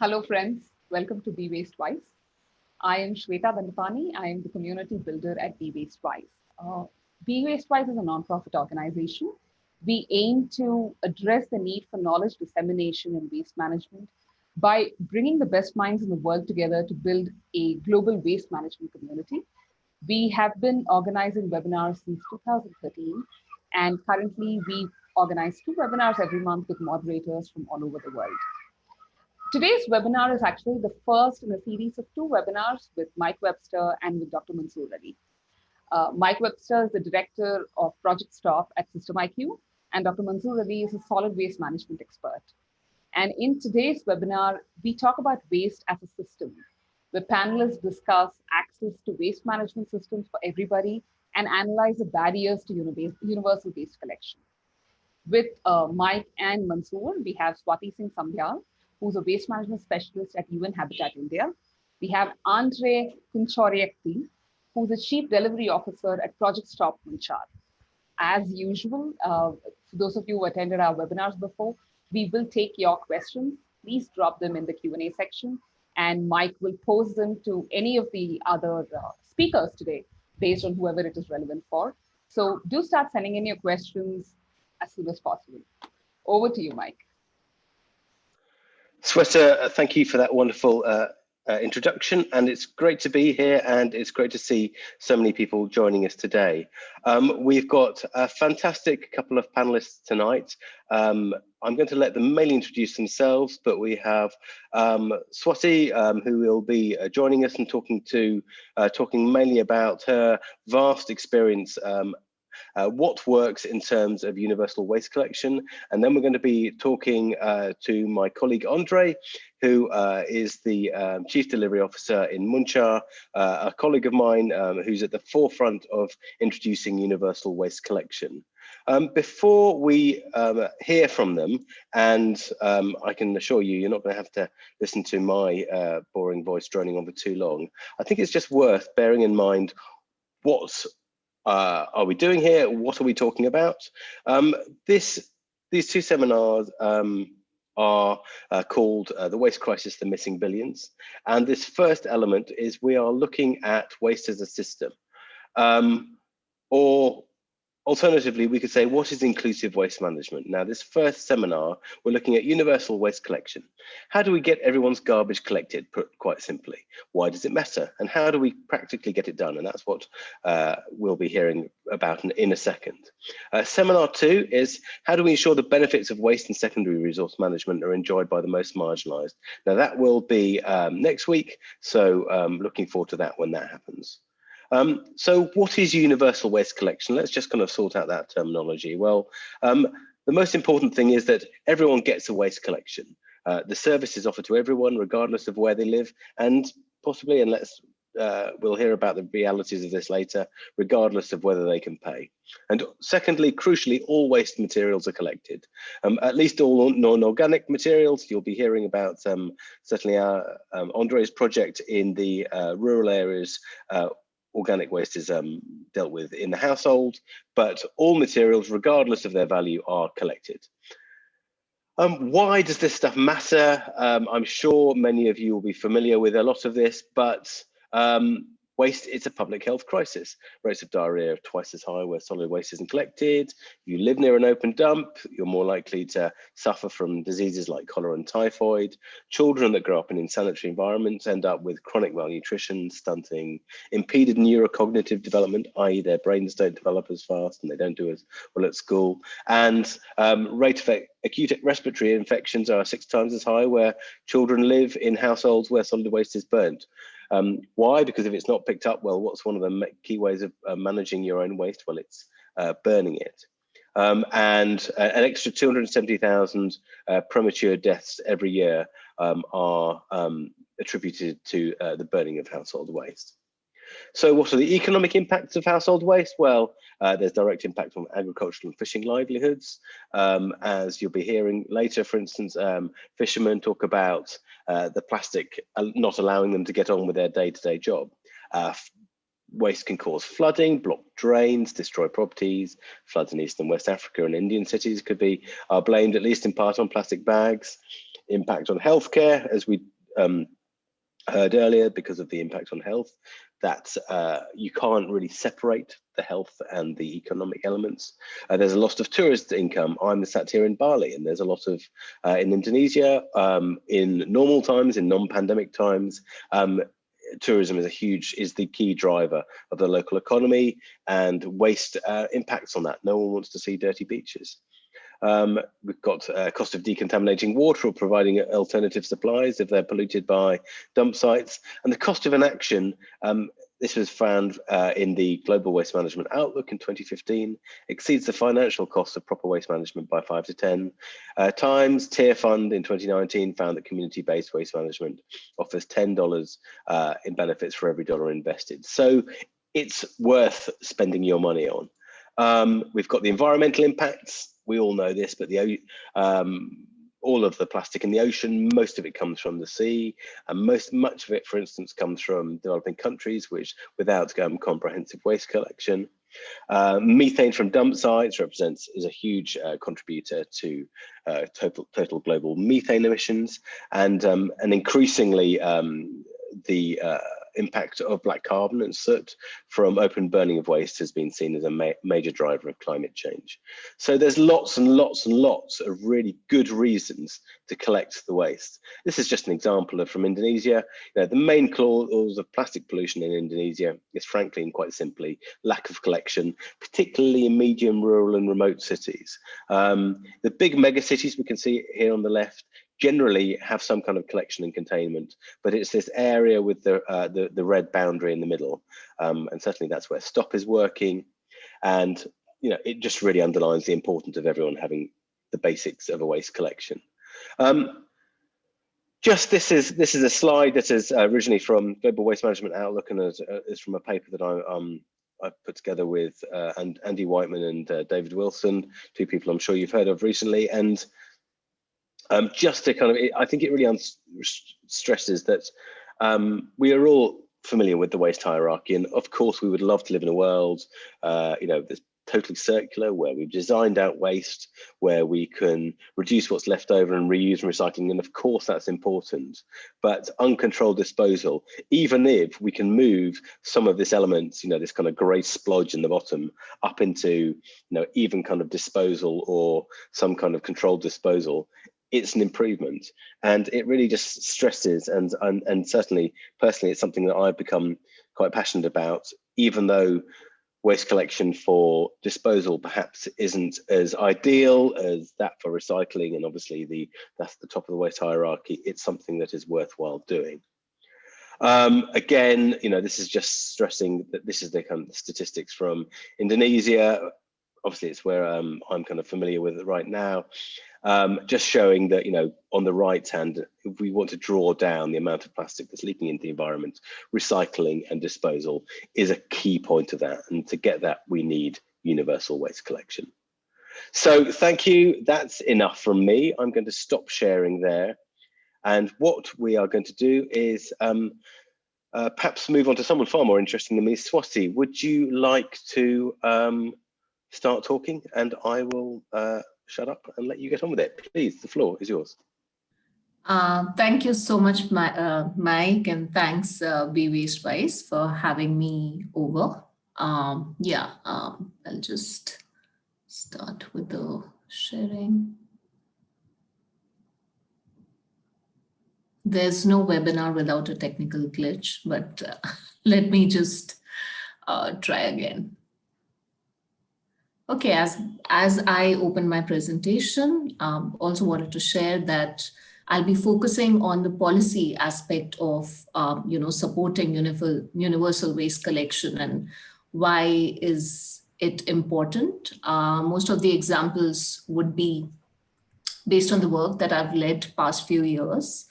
Hello, friends. Welcome to Be Waste Wise. I am Shweta Bandapani. I am the community builder at Be Waste Wise. Uh, Be Waste Wise is a nonprofit organization. We aim to address the need for knowledge dissemination in waste management by bringing the best minds in the world together to build a global waste management community. We have been organizing webinars since 2013, and currently we organize two webinars every month with moderators from all over the world. Today's webinar is actually the first in a series of two webinars with Mike Webster and with Dr. Mansoor Ali. Uh, Mike Webster is the director of Project Stop at SYSTEMIQ, and Dr. Mansoor Ali is a solid waste management expert. And in today's webinar, we talk about waste as a system, where panelists discuss access to waste management systems for everybody and analyze the barriers to universal waste collection. With uh, Mike and Mansoor, we have Swati Singh Sambyal, who's a waste management specialist at UN Habitat India. We have Andre Kunchoriekti, who's the Chief Delivery Officer at Project Stop Muncar. As usual, uh, for those of you who attended our webinars before, we will take your questions. Please drop them in the Q&A section and Mike will pose them to any of the other uh, speakers today based on whoever it is relevant for. So do start sending in your questions as soon as possible. Over to you, Mike. Sweta, uh, thank you for that wonderful uh, uh, introduction and it's great to be here and it's great to see so many people joining us today. Um, we've got a fantastic couple of panelists tonight. Um, I'm going to let them mainly introduce themselves, but we have um, Swati, um, who will be uh, joining us and talking to, uh, talking mainly about her vast experience um, uh, what works in terms of universal waste collection. And then we're going to be talking uh, to my colleague Andre, who uh, is the um, Chief Delivery Officer in Muncar, uh, a colleague of mine um, who's at the forefront of introducing universal waste collection. Um, before we um, hear from them, and um, I can assure you, you're not going to have to listen to my uh, boring voice droning on for too long. I think it's just worth bearing in mind what's uh, are we doing here? What are we talking about? Um, this, these two seminars um, are uh, called uh, The Waste Crisis, The Missing Billions. And this first element is we are looking at waste as a system. Um, or Alternatively, we could say, what is inclusive waste management? Now, this first seminar, we're looking at universal waste collection. How do we get everyone's garbage collected, put quite simply? Why does it matter? And how do we practically get it done? And that's what uh, we'll be hearing about in, in a second. Uh, seminar two is, how do we ensure the benefits of waste and secondary resource management are enjoyed by the most marginalized? Now, that will be um, next week, so um, looking forward to that when that happens. Um, so what is universal waste collection? Let's just kind of sort out that terminology. Well, um, the most important thing is that everyone gets a waste collection. Uh, the service is offered to everyone, regardless of where they live, and possibly, and let's uh, we'll hear about the realities of this later, regardless of whether they can pay. And secondly, crucially, all waste materials are collected. Um, at least all non-organic materials, you'll be hearing about um, certainly our um, Andre's project in the uh, rural areas uh, organic waste is um, dealt with in the household, but all materials, regardless of their value, are collected. Um, why does this stuff matter? Um, I'm sure many of you will be familiar with a lot of this, but um, Waste is a public health crisis. Rates of diarrhea are twice as high where solid waste isn't collected. You live near an open dump, you're more likely to suffer from diseases like cholera and typhoid. Children that grow up in insanitary environments end up with chronic malnutrition, stunting, impeded neurocognitive development, i.e. their brains don't develop as fast and they don't do as well at school. And um, rate of acute respiratory infections are six times as high where children live in households where solid waste is burnt. Um, why? Because if it's not picked up well, what's one of the key ways of uh, managing your own waste? Well, it's uh, burning it. Um, and uh, an extra 270,000 uh, premature deaths every year um, are um, attributed to uh, the burning of household waste. So what are the economic impacts of household waste? Well, uh, there's direct impact on agricultural and fishing livelihoods. Um, as you'll be hearing later, for instance, um, fishermen talk about uh, the plastic uh, not allowing them to get on with their day-to-day -day job. Uh, waste can cause flooding, block drains, destroy properties. Floods in East and West Africa and Indian cities could be are blamed at least in part on plastic bags. impact on healthcare, as we um, heard earlier, because of the impact on health, that uh, you can't really separate the health and the economic elements. Uh, there's a loss of tourist income. I'm sat here in Bali and there's a lot of, uh, in Indonesia, um, in normal times, in non-pandemic times, um, tourism is a huge, is the key driver of the local economy and waste uh, impacts on that. No one wants to see dirty beaches. Um, we've got uh, cost of decontaminating water or providing alternative supplies if they're polluted by dump sites. And the cost of inaction, um, this was found uh, in the Global Waste Management Outlook in 2015, exceeds the financial costs of proper waste management by five to 10 uh, times. Tearfund in 2019 found that community-based waste management offers $10 uh, in benefits for every dollar invested. So it's worth spending your money on. Um, we've got the environmental impacts, we all know this, but the um, all of the plastic in the ocean, most of it comes from the sea, and most much of it, for instance, comes from developing countries, which without um, comprehensive waste collection. Uh, methane from dump sites represents is a huge uh, contributor to uh, total total global methane emissions, and um, and increasingly um, the uh, impact of black carbon and soot from open burning of waste has been seen as a ma major driver of climate change. So there's lots and lots and lots of really good reasons to collect the waste. This is just an example of from Indonesia. You know, the main cause of plastic pollution in Indonesia is frankly and quite simply lack of collection, particularly in medium rural and remote cities. Um, the big mega cities we can see here on the left generally have some kind of collection and containment, but it's this area with the, uh, the, the, red boundary in the middle. Um, and certainly that's where STOP is working. And, you know, it just really underlines the importance of everyone having the basics of a waste collection. Um, just this is this is a slide that is originally from Global Waste Management Outlook and is, uh, is from a paper that I um, I put together with uh, and Andy Whiteman and uh, David Wilson, two people I'm sure you've heard of recently. And um, just to kind of, I think it really stresses that um, we are all familiar with the waste hierarchy, and of course we would love to live in a world, uh, you know, that's totally circular, where we've designed out waste, where we can reduce what's left over and reuse and recycling, and of course that's important. But uncontrolled disposal, even if we can move some of this elements, you know, this kind of grey splodge in the bottom, up into, you know, even kind of disposal or some kind of controlled disposal, it's an improvement. And it really just stresses and, and and certainly personally it's something that I've become quite passionate about even though waste collection for disposal perhaps isn't as ideal as that for recycling. And obviously the that's the top of the waste hierarchy. It's something that is worthwhile doing. Um, again you know this is just stressing that this is the kind of statistics from Indonesia. Obviously it's where um, I'm kind of familiar with it right now um, just showing that, you know, on the right hand, if we want to draw down the amount of plastic that's leaking into the environment, recycling and disposal is a key point of that. And to get that, we need universal waste collection. So thank you. That's enough from me. I'm going to stop sharing there. And what we are going to do is um, uh, perhaps move on to someone far more interesting than me. Swati, would you like to um, start talking? And I will uh, shut up and let you get on with it. Please, the floor is yours. Uh, thank you so much, my, uh, Mike, and thanks, uh, Waste Wise, for having me over. Um, yeah, um, I'll just start with the sharing. There's no webinar without a technical glitch, but uh, let me just uh, try again. Okay, as, as I open my presentation, um, also wanted to share that I'll be focusing on the policy aspect of, um, you know, supporting universal, universal waste collection and why is it important. Uh, most of the examples would be based on the work that I've led past few years.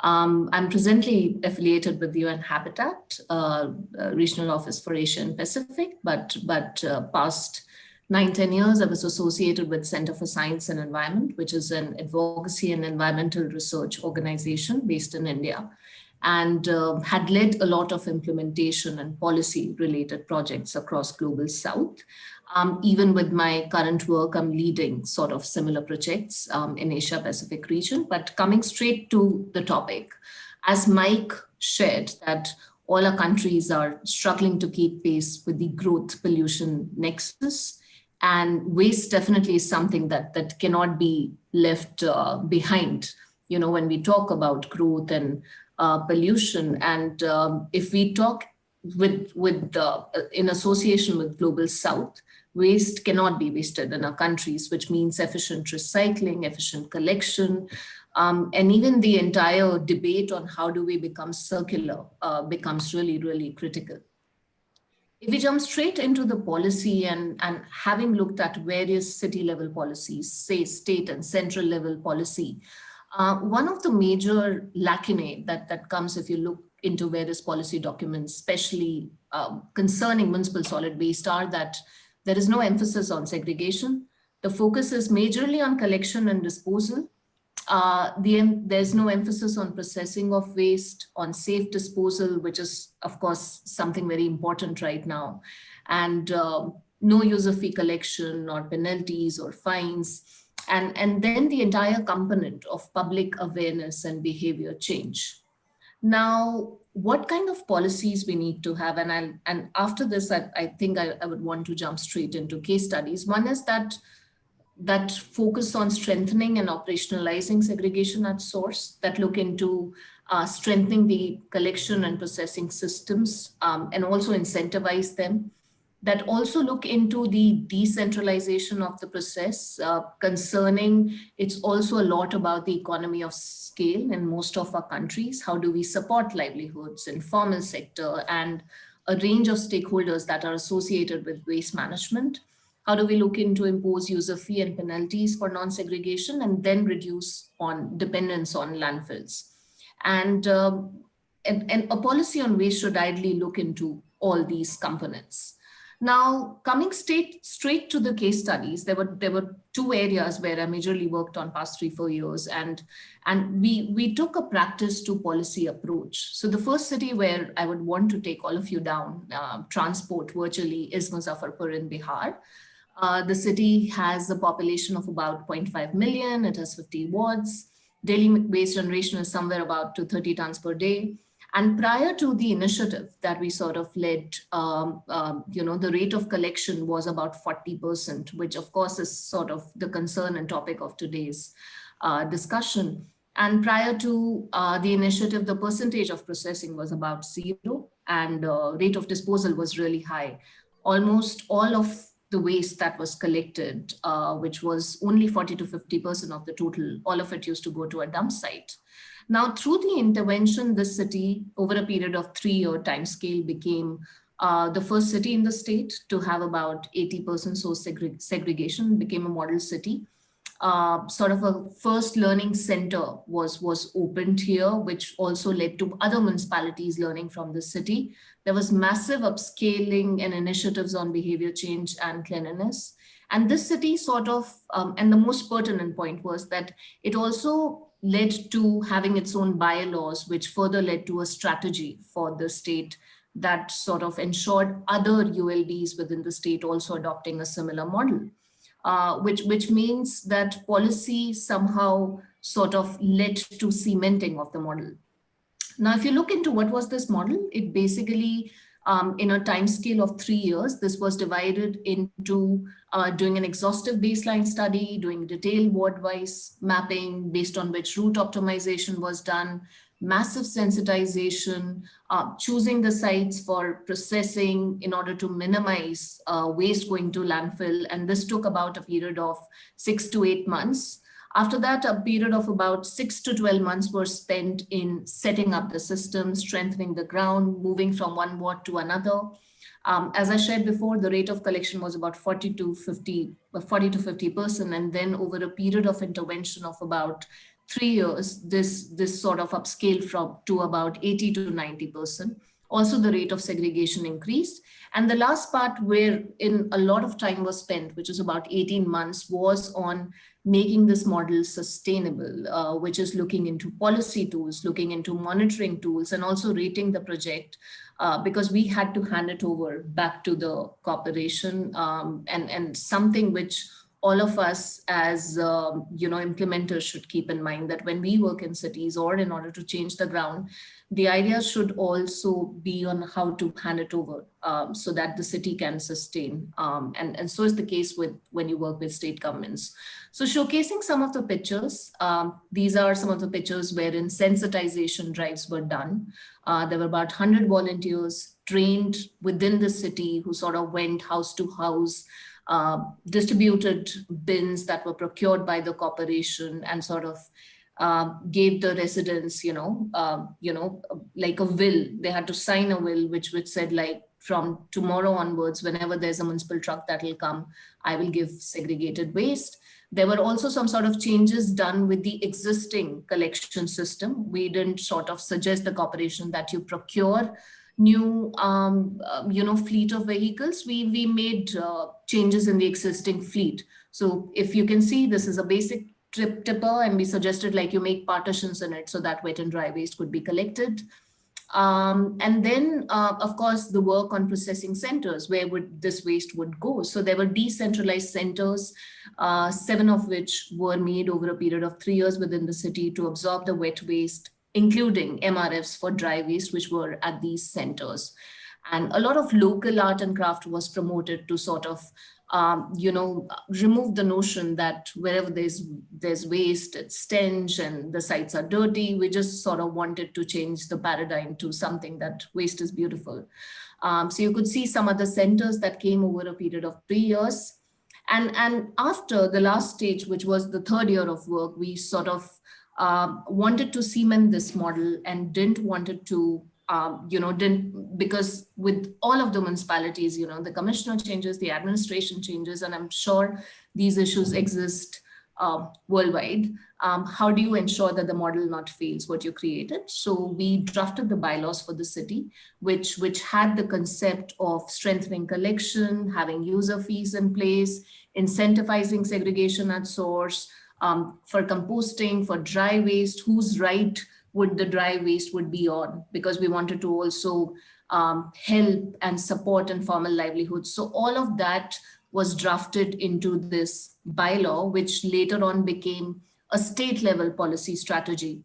Um, I'm presently affiliated with UN Habitat, uh, Regional Office for Asia and Pacific, but, but uh, past nine, 10 years, I was associated with Center for Science and Environment, which is an advocacy and environmental research organization based in India. and uh, had led a lot of implementation and policy related projects across Global South. Um, even with my current work, I'm leading sort of similar projects um, in Asia Pacific region, but coming straight to the topic, as Mike shared that all our countries are struggling to keep pace with the growth pollution nexus and waste definitely is something that that cannot be left uh, behind you know when we talk about growth and uh, pollution. And um, if we talk with with uh, in association with global south waste cannot be wasted in our countries which means efficient recycling efficient collection. Um, and even the entire debate on how do we become circular uh, becomes really really critical if we jump straight into the policy and, and having looked at various city level policies, say state and central level policy, uh, one of the major lacunae that, that comes if you look into various policy documents, especially um, concerning municipal solid waste are that there is no emphasis on segregation. The focus is majorly on collection and disposal uh, the, there's no emphasis on processing of waste, on safe disposal, which is, of course, something very important right now. And uh, no user fee collection or penalties or fines. And, and then the entire component of public awareness and behavior change. Now, what kind of policies we need to have? And, I'll, and after this, I, I think I, I would want to jump straight into case studies. One is that that focus on strengthening and operationalizing segregation at source, that look into uh, strengthening the collection and processing systems um, and also incentivize them, that also look into the decentralization of the process uh, concerning, it's also a lot about the economy of scale in most of our countries. How do we support livelihoods, informal sector, and a range of stakeholders that are associated with waste management. How do we look into impose user fee and penalties for non-segregation and then reduce on dependence on landfills? And, um, and, and a policy on waste should ideally look into all these components. Now, coming straight, straight to the case studies, there were there were two areas where I majorly worked on past three, four years, and and we we took a practice to policy approach. So the first city where I would want to take all of you down, uh, transport virtually, is Muzaffarpur in Bihar. Uh, the city has a population of about 0.5 million. It has 50 wards. Daily waste generation is somewhere about to 30 tons per day. And prior to the initiative that we sort of led, um, um, you know, the rate of collection was about 40%, which of course is sort of the concern and topic of today's uh, discussion. And prior to uh, the initiative, the percentage of processing was about zero and uh, rate of disposal was really high. Almost all of the waste that was collected, uh, which was only 40 to 50% of the total, all of it used to go to a dump site. Now, through the intervention, this city, over a period of three-year time scale, became uh, the first city in the state to have about 80% source segre segregation, became a model city. Uh, sort of a first learning center was, was opened here, which also led to other municipalities learning from the city. There was massive upscaling and initiatives on behavior change and cleanliness. And this city sort of, um, and the most pertinent point was that it also led to having its own bylaws, which further led to a strategy for the state that sort of ensured other ULBs within the state also adopting a similar model uh, which, which means that policy somehow sort of led to cementing of the model. Now, if you look into what was this model, it basically, um, in a time scale of three years, this was divided into uh, doing an exhaustive baseline study, doing detailed ward-wise mapping based on which route optimization was done, massive sensitization, uh, choosing the sites for processing in order to minimize uh, waste going to landfill. And this took about a period of six to eight months. After that, a period of about six to 12 months were spent in setting up the system, strengthening the ground, moving from one ward to another. Um, as I shared before, the rate of collection was about 40 to 50, 40 to 50 percent. And then over a period of intervention of about three years, this, this sort of upscale from to about 80 to 90%. Also, the rate of segregation increased. And the last part where in a lot of time was spent, which is about 18 months, was on making this model sustainable, uh, which is looking into policy tools, looking into monitoring tools, and also rating the project uh, because we had to hand it over back to the corporation um, and, and something which all of us as um, you know implementers should keep in mind that when we work in cities or in order to change the ground the idea should also be on how to hand it over um, so that the city can sustain um, and and so is the case with when you work with state governments. So showcasing some of the pictures um, these are some of the pictures wherein sensitization drives were done. Uh, there were about 100 volunteers trained within the city who sort of went house to house uh, distributed bins that were procured by the corporation and sort of uh, gave the residents, you know, uh, you know, like a will. They had to sign a will which which said like from tomorrow onwards, whenever there's a municipal truck that will come, I will give segregated waste. There were also some sort of changes done with the existing collection system. We didn't sort of suggest the corporation that you procure new, um, uh, you know, fleet of vehicles, we, we made uh, changes in the existing fleet. So if you can see, this is a basic trip tipper and we suggested like you make partitions in it so that wet and dry waste could be collected. Um, and then, uh, of course, the work on processing centers, where would this waste would go? So there were decentralized centers, uh, seven of which were made over a period of three years within the city to absorb the wet waste including MRFs for dry waste, which were at these centers. And a lot of local art and craft was promoted to sort of, um, you know, remove the notion that wherever there's there's waste, it's stench and the sites are dirty. We just sort of wanted to change the paradigm to something that waste is beautiful. Um, so you could see some of the centers that came over a period of three years. And, and after the last stage, which was the third year of work, we sort of um, wanted to cement this model and didn't wanted to, um, you know, didn't, because with all of the municipalities, you know, the commissioner changes, the administration changes, and I'm sure these issues exist uh, worldwide. Um, how do you ensure that the model not fails what you created? So we drafted the bylaws for the city, which, which had the concept of strengthening collection, having user fees in place, incentivizing segregation at source, um, for composting, for dry waste, whose right would the dry waste would be on? Because we wanted to also um, help and support informal livelihoods. So all of that was drafted into this bylaw, which later on became a state level policy strategy,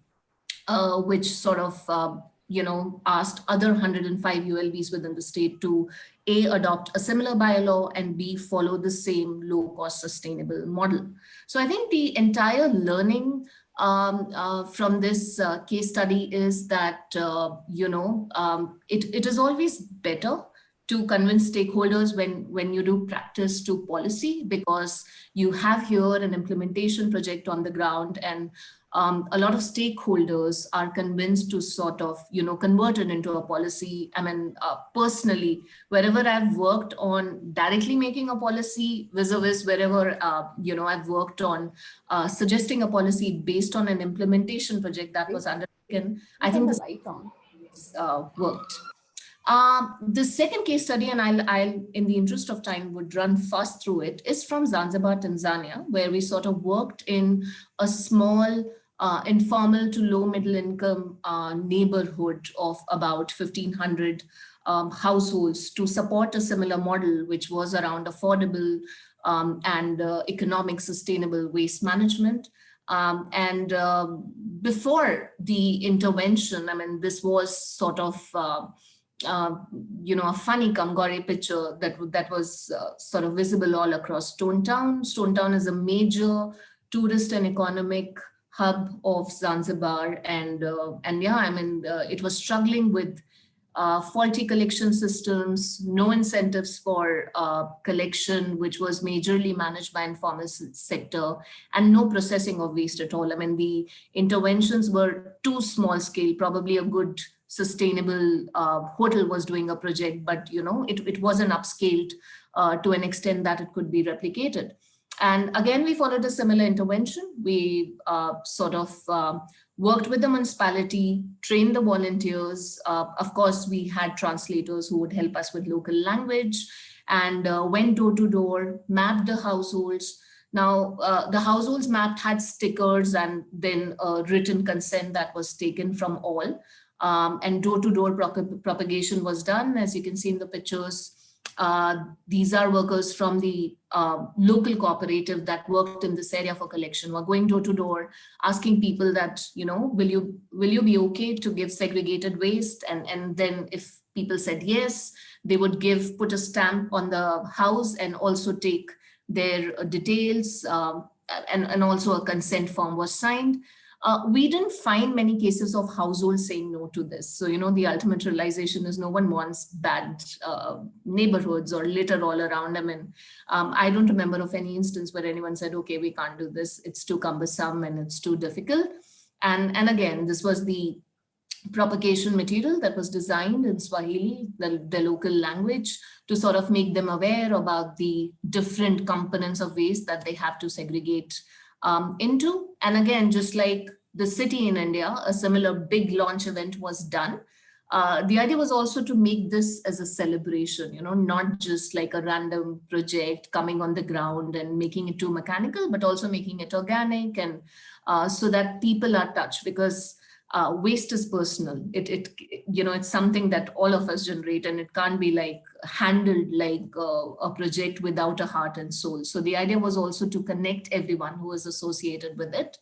uh, which sort of, uh, you know, asked other 105 ULBs within the state to a, adopt a similar bylaw and B, follow the same low cost sustainable model. So I think the entire learning um, uh, from this uh, case study is that, uh, you know, um, it, it is always better to convince stakeholders when, when you do practice to policy because you have here an implementation project on the ground and um, a lot of stakeholders are convinced to sort of, you know, convert it into a policy. I mean, uh, personally, wherever I've worked on directly making a policy vis-a-vis -vis wherever, uh, you know, I've worked on uh, suggesting a policy based on an implementation project that was undertaken, I think this uh, worked. Um, the second case study, and I'll, I'll, in the interest of time, would run fast through it, is from Zanzibar, Tanzania, where we sort of worked in a small uh, informal to low middle income uh, neighborhood of about 1500 um, households to support a similar model, which was around affordable um, and uh, economic sustainable waste management. Um, and uh, before the intervention, I mean, this was sort of uh, uh, you know, a funny Kamgore picture that, that was uh, sort of visible all across Stone Town. Stone Town is a major tourist and economic hub of Zanzibar. And, uh, and yeah, I mean, uh, it was struggling with uh, faulty collection systems, no incentives for uh, collection, which was majorly managed by informal sector, and no processing of waste at all. I mean, the interventions were too small scale, probably a good sustainable uh, hotel was doing a project, but you know, it, it wasn't upscaled uh, to an extent that it could be replicated. And again, we followed a similar intervention. We uh, sort of uh, worked with the municipality, trained the volunteers. Uh, of course, we had translators who would help us with local language and uh, went door to door, mapped the households, Now, uh, the households mapped had stickers and then written consent that was taken from all. Um, and door-to-door -door propagation was done, as you can see in the pictures. Uh, these are workers from the uh, local cooperative that worked in this area for collection were going door to door asking people that you know will you will you be okay to give segregated waste? And and then if people said yes they would give put a stamp on the house and also take their details um, and and also a consent form was signed uh, we didn't find many cases of households saying no to this. So, you know, the ultimate realization is no one wants bad uh, neighborhoods or litter all around them. And um, I don't remember of any instance where anyone said, okay, we can't do this. It's too cumbersome and it's too difficult. And, and again, this was the propagation material that was designed in Swahili, the, the local language, to sort of make them aware about the different components of waste that they have to segregate um, into. And again, just like the city in India, a similar big launch event was done. Uh, the idea was also to make this as a celebration, you know, not just like a random project coming on the ground and making it too mechanical, but also making it organic and uh, so that people are touched because uh, waste is personal. It, it, you know, it's something that all of us generate and it can't be like handled like uh, a project without a heart and soul. So the idea was also to connect everyone who was associated with it.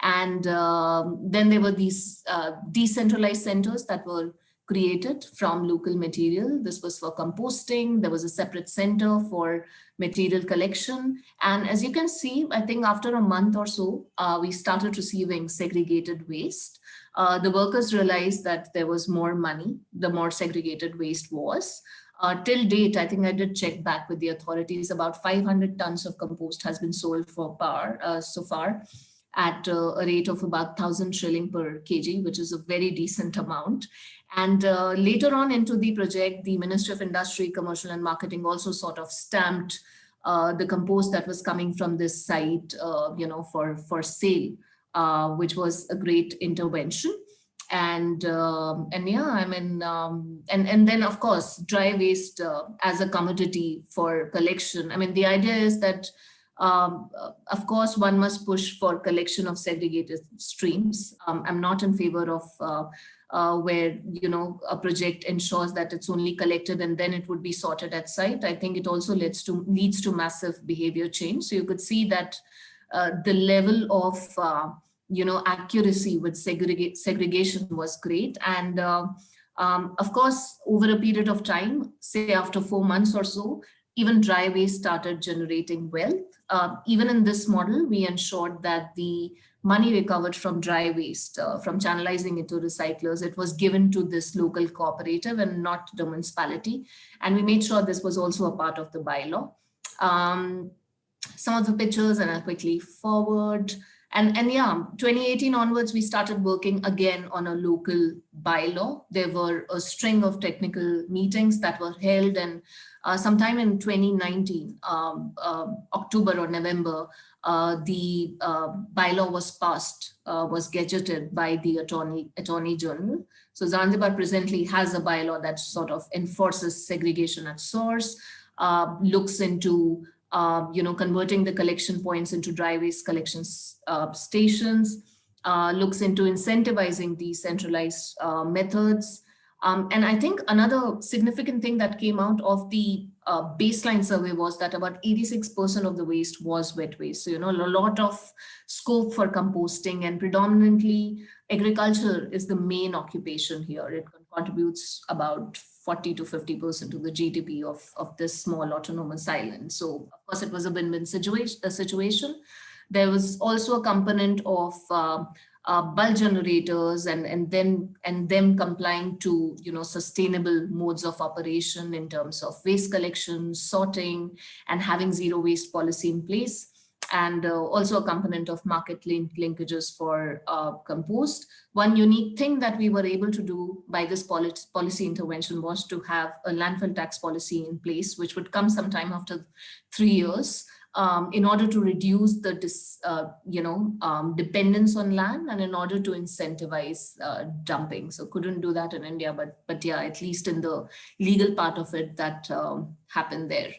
And um, then there were these uh, decentralized centers that were created from local material. This was for composting. There was a separate center for material collection. And as you can see, I think after a month or so, uh, we started receiving segregated waste uh, the workers realized that there was more money, the more segregated waste was. Uh, till date, I think I did check back with the authorities, about 500 tons of compost has been sold for par uh, so far at uh, a rate of about 1000 shilling per kg, which is a very decent amount. And uh, later on into the project, the Ministry of Industry, Commercial and Marketing also sort of stamped uh, the compost that was coming from this site, you know, for, for sale uh, which was a great intervention. And um, and yeah, I mean, um, and and then of course, dry waste uh, as a commodity for collection. I mean, the idea is that um, of course, one must push for collection of segregated streams. Um, I'm not in favor of uh, uh, where you know a project ensures that it's only collected and then it would be sorted at site. I think it also leads to leads to massive behavior change. So you could see that uh, the level of uh, you know accuracy with segregation was great. And uh, um, of course over a period of time say after four months or so even dry waste started generating wealth. Uh, even in this model we ensured that the money recovered from dry waste uh, from channelizing it to recyclers it was given to this local cooperative and not the municipality. And we made sure this was also a part of the bylaw. Um, some of the pictures and I'll quickly forward. And, and yeah, 2018 onwards, we started working again on a local bylaw. There were a string of technical meetings that were held and uh, sometime in 2019, um, uh, October or November, uh, the uh, bylaw was passed, uh, was gazetted by the Attorney, Attorney General. So Zanzibar presently has a bylaw that sort of enforces segregation at source, uh, looks into uh, you know, converting the collection points into dry waste collection uh, stations, uh, looks into incentivizing decentralized uh, methods. Um, and I think another significant thing that came out of the uh, baseline survey was that about 86% of the waste was wet waste. So, you know, a lot of scope for composting and predominantly agriculture is the main occupation here. It contributes about 40 to 50% of the GDP of, of this small autonomous island. So of course it was a win-win situation, a situation. There was also a component of uh, uh, bulk generators and, and then and them complying to you know sustainable modes of operation in terms of waste collection, sorting, and having zero waste policy in place and uh, also a component of market link linkages for uh, compost. One unique thing that we were able to do by this policy intervention was to have a landfill tax policy in place, which would come sometime after three years. Um, in order to reduce the dis, uh, you know um, dependence on land and in order to incentivize uh, dumping. So couldn't do that in India, but but yeah, at least in the legal part of it that um, happened there.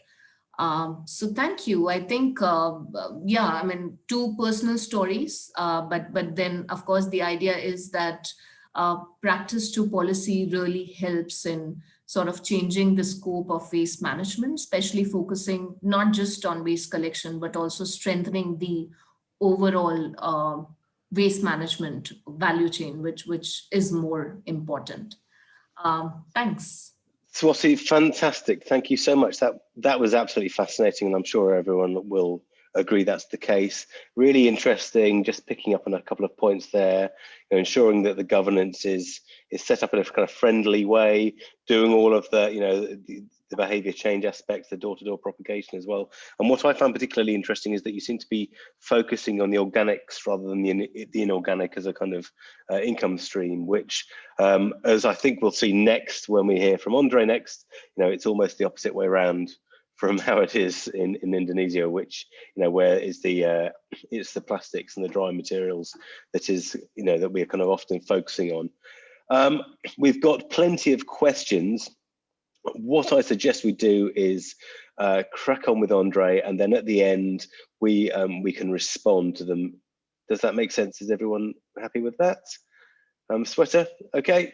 Um, so thank you. I think, uh, yeah, I mean, two personal stories, uh, but but then of course the idea is that uh, practice to policy really helps in sort of changing the scope of waste management, especially focusing not just on waste collection, but also strengthening the overall uh, waste management value chain, which, which is more important. Um, thanks. Swati, fantastic. Thank you so much. That that was absolutely fascinating, and I'm sure everyone will agree that's the case. Really interesting, just picking up on a couple of points there, you know, ensuring that the governance is is set up in a kind of friendly way, doing all of the, you know, the, the behavior change aspects, the door-to-door -door propagation as well. And what I found particularly interesting is that you seem to be focusing on the organics rather than the, the inorganic as a kind of uh, income stream, which um, as I think we'll see next when we hear from Andre next, you know, it's almost the opposite way around from how it is in, in Indonesia, which, you know, where is the, uh, it's the plastics and the dry materials that is, you know, that we're kind of often focusing on. Um, we've got plenty of questions. What I suggest we do is uh, crack on with Andre, and then at the end, we, um, we can respond to them. Does that make sense? Is everyone happy with that? Um, Shweta, okay?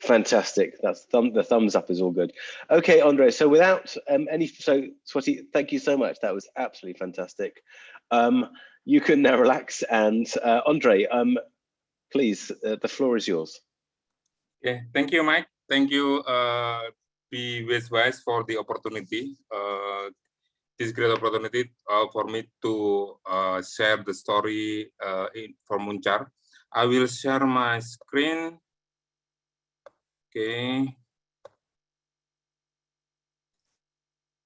Fantastic. That's thumb, the thumbs up is all good. Okay, Andre. So without um, any, so Swati, thank you so much. That was absolutely fantastic. Um, you can now relax. And uh, Andre, um, please, uh, the floor is yours. Okay, thank you, Mike. Thank you, uh, for the opportunity. Uh, this great opportunity uh, for me to uh, share the story uh, in, for Muncar. I will share my screen. Okay.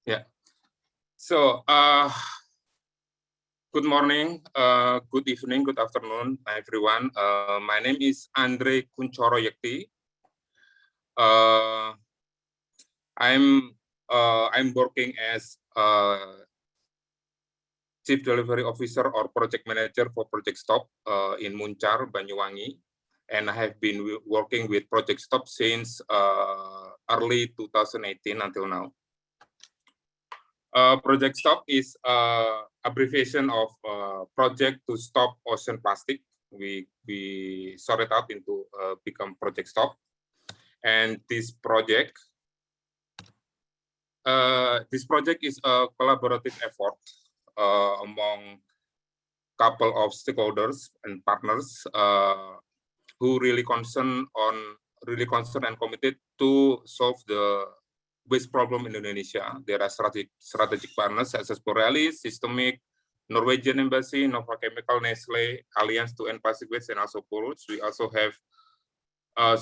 Yeah. So, uh, good morning, uh, good evening, good afternoon, everyone. Uh, my name is Andre Kunchoro Yekti. Uh, I'm uh, I'm working as Chief Delivery Officer or Project Manager for Project Stop uh, in Muncar, Banyuwangi and I have been working with Project Stop since uh, early 2018 until now. Uh, Project Stop is uh, abbreviation of uh, Project to Stop Ocean Plastic. We we sort it out into uh, become Project Stop, and this project uh, this project is a collaborative effort uh, among couple of stakeholders and partners uh, who really concerned on really concerned and committed to solve the waste problem in Indonesia. There are strategic, strategic partners such as Borealis, SYSTEMIQ, Norwegian Embassy, Nova Chemical, Nestle, Alliance to End Plastic Waste, and also Purus. We also have uh,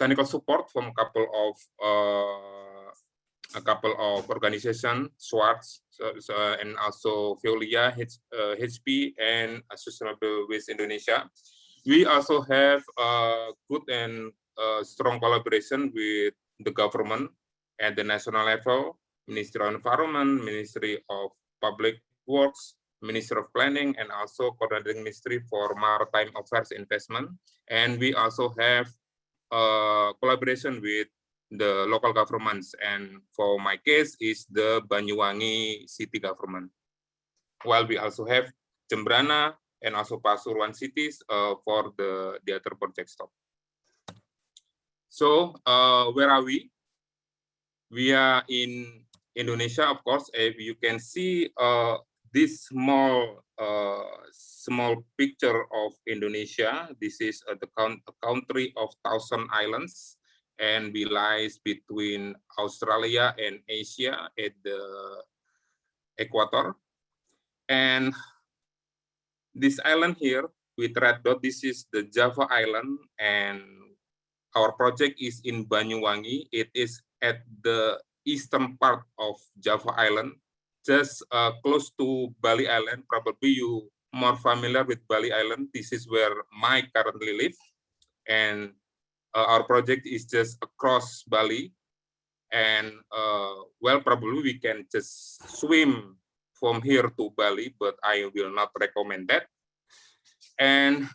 technical support from a couple of uh, a couple of organizations, so, and also Veolia, H, uh, HP, and Sustainable Waste Indonesia we also have a good and uh, strong collaboration with the government at the national level, Ministry of Environment, Ministry of Public Works, Ministry of Planning, and also Coordinating Ministry for Maritime Affairs Investment. And we also have a collaboration with the local governments. And for my case is the Banyuwangi city government. While we also have Jembrana, and also Pasuruan cities uh, for the, the other project stop. So uh, where are we? We are in Indonesia, of course. If you can see uh, this small uh, small picture of Indonesia, this is uh, the count, a country of thousand islands and we lies between Australia and Asia at the equator. And this island here with red dot, this is the Java Island and our project is in Banyuwangi. It is at the eastern part of Java Island, just uh, close to Bali Island. Probably you more familiar with Bali Island. This is where my currently live. And uh, our project is just across Bali. And uh, well, probably we can just swim from here to Bali, but I will not recommend that. And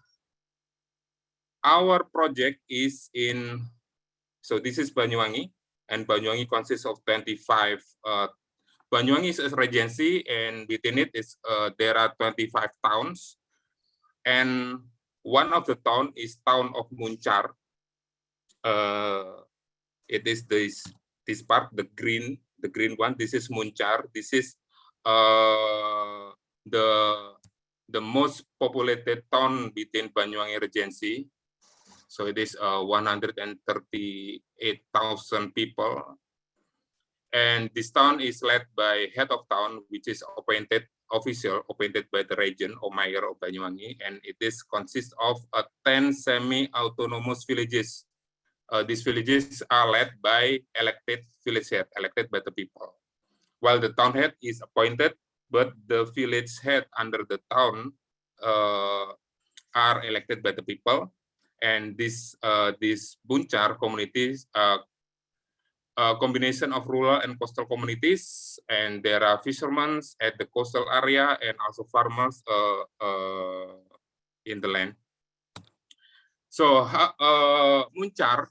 our project is in, so this is Banyuwangi, and Banyuwangi consists of 25 uh, Banyuwangi is a regency, and within it is uh, there are 25 towns, and one of the town is town of Muncar. Uh, it is this this part, the green, the green one. This is Muncar. This is uh, the the most populated town within Banyuwangi Regency. So it is uh, 138,000 people. And this town is led by head of town, which is appointed official appointed by the region or mayor of Banyuwangi, and it is consists of uh, 10 semi-autonomous villages. Uh, these villages are led by elected village head, elected by the people, while the town head is appointed, but the village head under the town uh, are elected by the people, and this uh, this Muncar communities uh, a combination of rural and coastal communities, and there are fishermen at the coastal area and also farmers uh, uh, in the land. So uh, Muncar,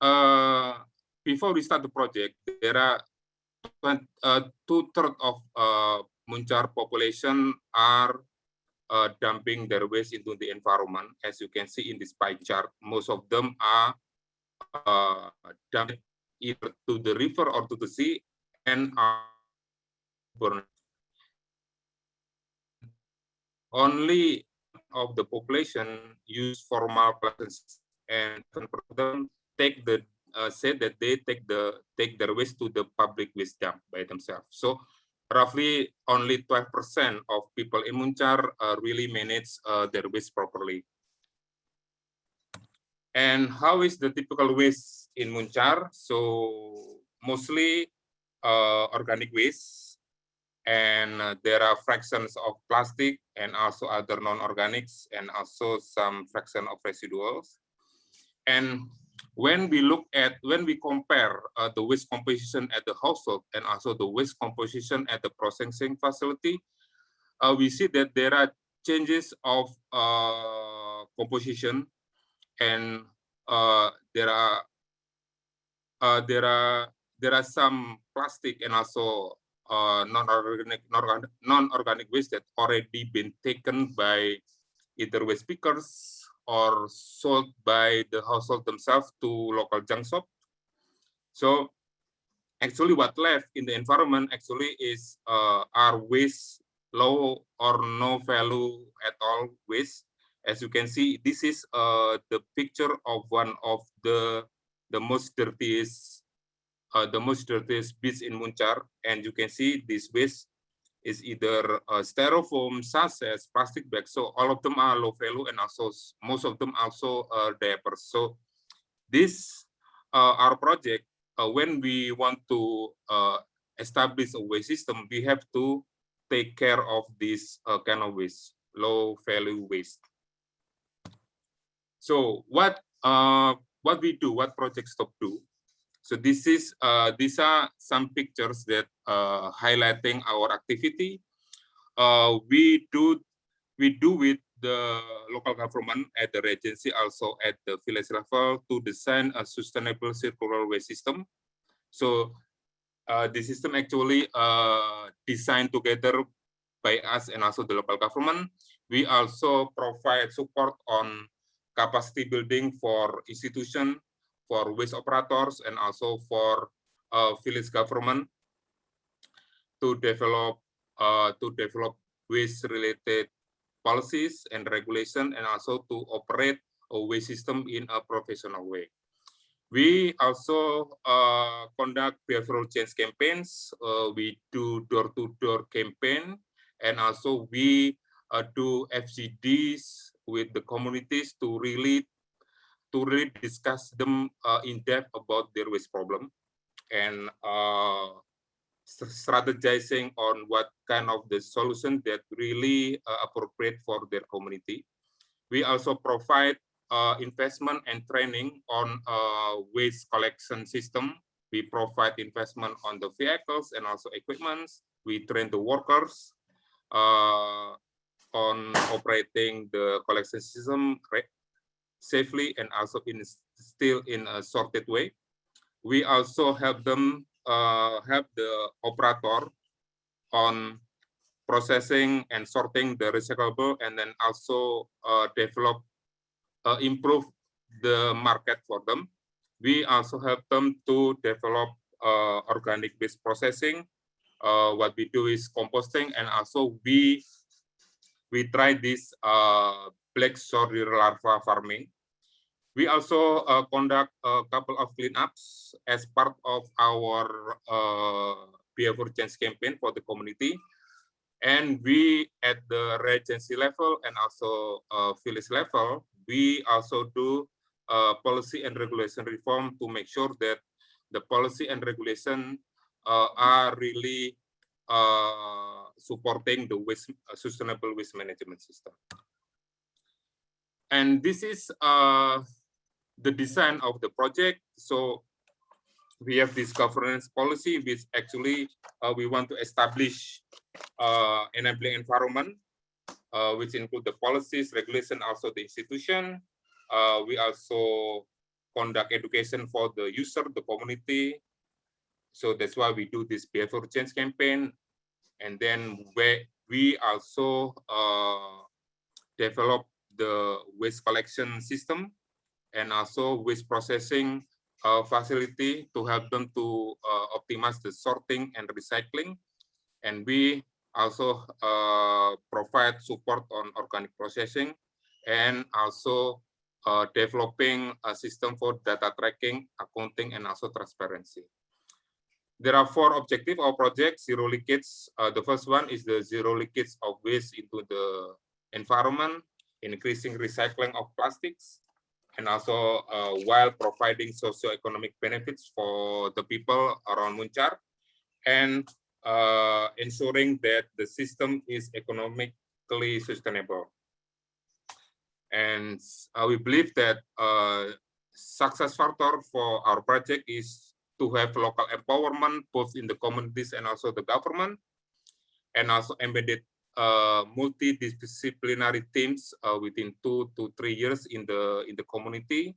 uh, before we start the project, there are uh, two-thirds of uh, Muncar population are uh, dumping their waste into the environment. As you can see in this pie chart, most of them are uh, dumped either to the river or to the sea and are only of the population use formal classes and them take the uh, said that they take the take their waste to the public waste dump by themselves. So roughly only 12% of people in Muncar uh, really manage uh, their waste properly. And how is the typical waste in Muncar? So mostly uh, organic waste, and uh, there are fractions of plastic and also other non-organics, and also some fraction of residuals. And when we look at, when we compare uh, the waste composition at the household and also the waste composition at the processing facility, uh, we see that there are changes of uh, composition and uh, there are uh, there are there are some plastic and also uh, non-organic non-organic waste that already been taken by either waste pickers or sold by the household themselves to local junk shop. So actually what left in the environment actually is uh, our waste low or no value at all waste as you can see, this is uh, the picture of one of the the most dirtiest uh, the most dirtiest beach in Muncar, and you can see this waste is either uh, styrofoam, sachets, plastic bags. So all of them are low value, and also most of them also are diapers. So this uh, our project uh, when we want to uh, establish a waste system, we have to take care of this kind of waste, low value waste. So what uh, what we do, what Project Stop do? So this is uh, these are some pictures that uh, highlighting our activity. Uh, we do we do with the local government at the regency, also at the village level, to design a sustainable circular waste system. So uh, the system actually uh, designed together by us and also the local government. We also provide support on capacity building for institution, for waste operators, and also for uh, village government to develop uh, to develop waste related policies and regulation, and also to operate a waste system in a professional way. We also uh, conduct behavioral change campaigns. Uh, we do door-to-door -door campaign, and also we uh, do FGDs with the communities to really to really discuss them uh, in depth about their waste problem and uh, strategizing on what kind of the solution that really uh, appropriate for their community. We also provide uh, investment and training on uh, waste collection system. We provide investment on the vehicles and also equipments. We train the workers. Uh, on operating the collection system safely and also in still in a sorted way. We also help them uh, help the operator on processing and sorting the recyclable and then also uh, develop, uh, improve the market for them. We also help them to develop uh, organic waste processing. Uh, what we do is composting and also we we try this uh, black soil larva farming. We also uh, conduct a couple of cleanups as part of our uh, behavior change campaign for the community. And we at the regency level and also uh, village level, we also do uh, policy and regulation reform to make sure that the policy and regulation uh, are really supporting the waste, uh, sustainable waste management system. And this is uh, the design of the project. So we have this governance policy, which actually uh, we want to establish uh, enabling environment, uh, which include the policies, regulation, also the institution. Uh, we also conduct education for the user, the community. So that's why we do this behavior change campaign. And then we also uh, develop the waste collection system and also waste processing uh, facility to help them to uh, optimize the sorting and recycling. And we also uh, provide support on organic processing and also uh, developing a system for data tracking, accounting, and also transparency. There are four objectives of project, zero leakage. Uh, the first one is the zero leakage of waste into the environment, increasing recycling of plastics, and also uh, while providing socio-economic benefits for the people around Muncar, and uh, ensuring that the system is economically sustainable. And uh, we believe that uh, success factor for our project is to have local empowerment, both in the communities and also the government, and also embedded uh, multidisciplinary teams uh, within two to three years in the in the community,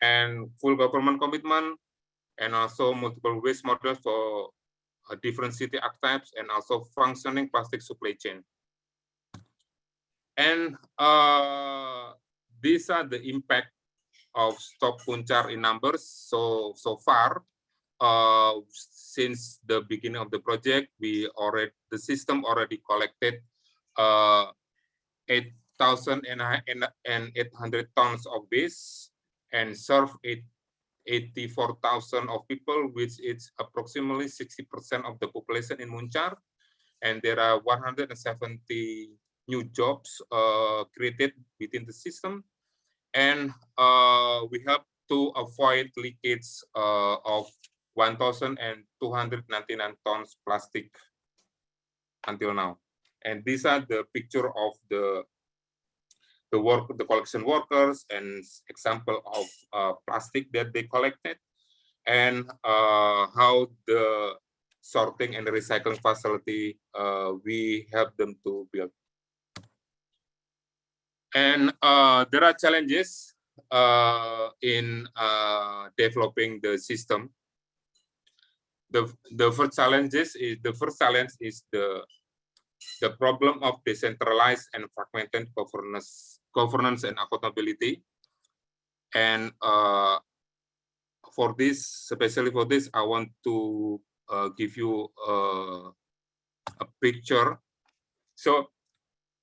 and full government commitment, and also multiple waste models for uh, different city archetypes, and also functioning plastic supply chain. And uh, these are the impact of Stop Muncar in numbers. So, so far, uh, since the beginning of the project, we already, the system already collected uh, 8,800 tons of waste and served 84,000 of people, which is approximately 60% of the population in Muncar. And there are 170 new jobs uh, created within the system. And uh, we have to avoid leakage uh, of 1,299 tons plastic until now. And these are the picture of the the work, the collection workers, and example of uh, plastic that they collected, and uh, how the sorting and recycling facility uh, we help them to build. And uh, there are challenges uh, in uh, developing the system. The, the first challenges is the first challenge is the the problem of decentralized and fragmented governance governance and accountability. And uh, for this, especially for this, I want to uh, give you uh, a picture. So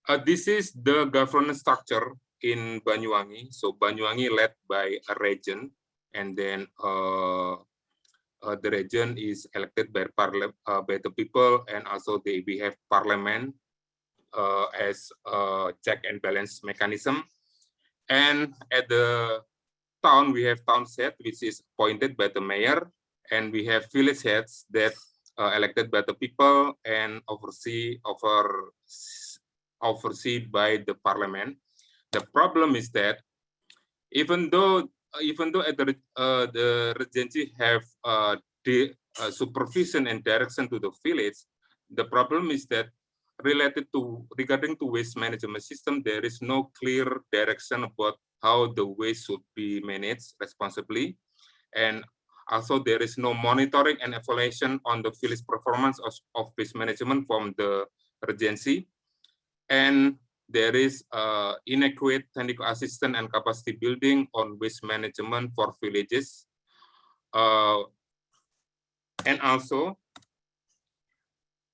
uh, this is the governance structure in Banyuwangi. So Banyuwangi led by a region, and then uh, uh, the region is elected by parliament uh, by the people, and also they we have parliament uh, as a check and balance mechanism. And at the town, we have town set, which is appointed by the mayor, and we have village heads that uh, elected by the people and oversee over overseen by the parliament. The problem is that even though even though the, uh, the regency have uh, the uh, supervision and direction to the village, the problem is that related to regarding to waste management system, there is no clear direction about how the waste should be managed responsibly. And Also, there is no monitoring and evaluation on the village performance of, of waste management from the regency. And there is uh, inadequate technical assistance and capacity building on waste management for villages. Uh, and also,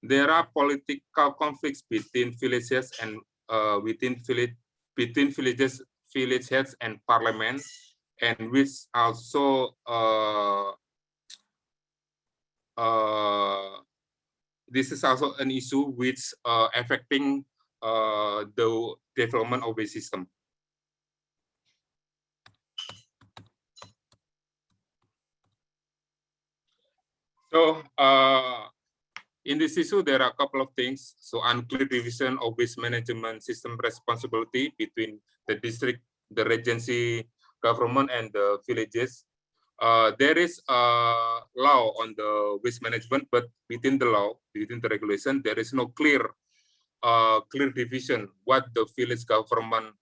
there are political conflicts between villages and uh, within village between villages, village heads and parliament, and which also uh, uh, this is also an issue which uh, affecting uh, the development of the system. So uh, in this issue, there are a couple of things. So unclear division of waste management system responsibility between the district, the regency government, and the villages. Uh, there is a law on the waste management, but within the law, within the regulation, there is no clear, uh, clear division what the village government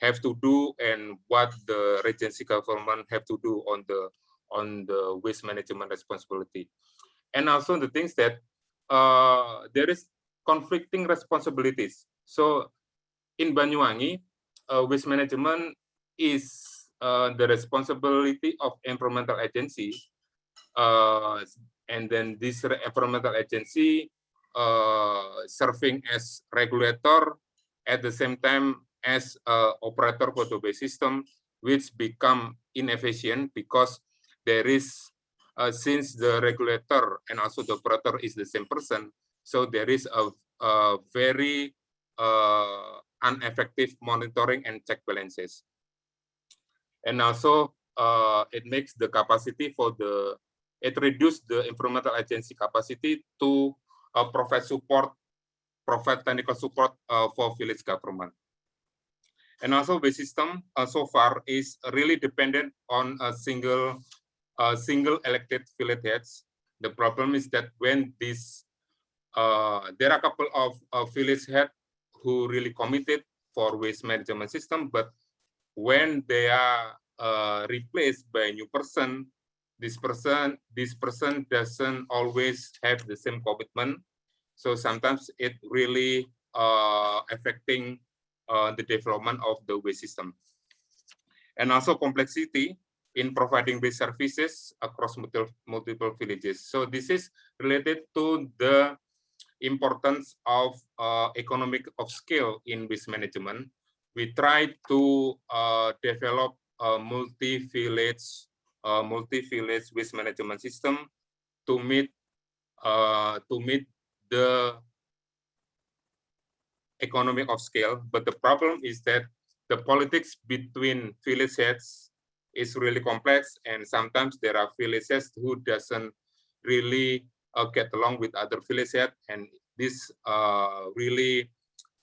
have to do and what the regency government have to do on the on the waste management responsibility. And also the things that uh, there is conflicting responsibilities. So in Banyuwangi, uh, waste management is uh, the responsibility of environmental agency. Uh, and then this environmental agency serving as regulator at the same time as uh, operator for the system, which become inefficient because there is uh, since the regulator and also the operator is the same person, so there is a, a very uh, ineffective monitoring and check balances. And also, uh, it makes the capacity for the, it reduced the environmental agency capacity to uh, provide support, provide technical support uh, for village government. And also the system uh, so far is really dependent on a single uh, single elected village heads. The problem is that when this, uh, there are a couple of village head who really committed for waste management system, but when they are uh, replaced by a new person, this person this person doesn't always have the same commitment. So sometimes it really uh, affecting uh, the development of the waste system. And also complexity in providing these services across multiple, multiple villages. So this is related to the importance of uh, economic of scale in waste management. We try to uh, develop a multi-village uh, multi-village waste management system to meet uh, to meet the economic of scale. But the problem is that the politics between village heads is really complex and sometimes there are villages who doesn't really uh, get along with other villages and this uh, really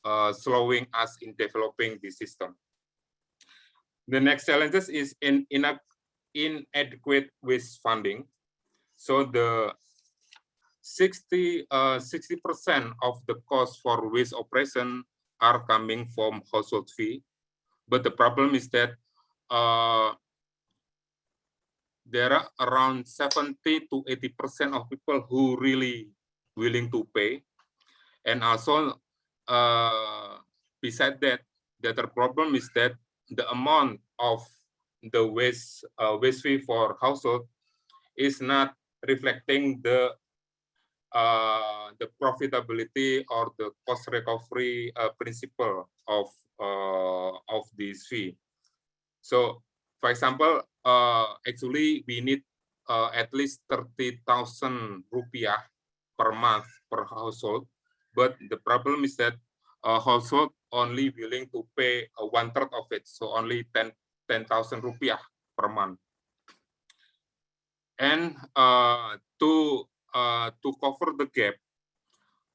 uh, slowing us in developing the system. The next challenges is in, in inadequate waste funding. So the 60 uh, 60% of the cost for waste operation are coming from household fee. But the problem is that uh, there are around 70 to 80% of people who really willing to pay. And also, uh, beside that, the other problem is that the amount of the waste uh, waste fee for household is not reflecting the uh, the profitability or the cost recovery uh, principle of uh, of this fee. So, for example, uh, actually we need uh, at least 30,000 rupiah per month per household. But the problem is that household only willing to pay one third of it, so only 10 10,000 rupiah per month. And uh, to uh, to cover the gap,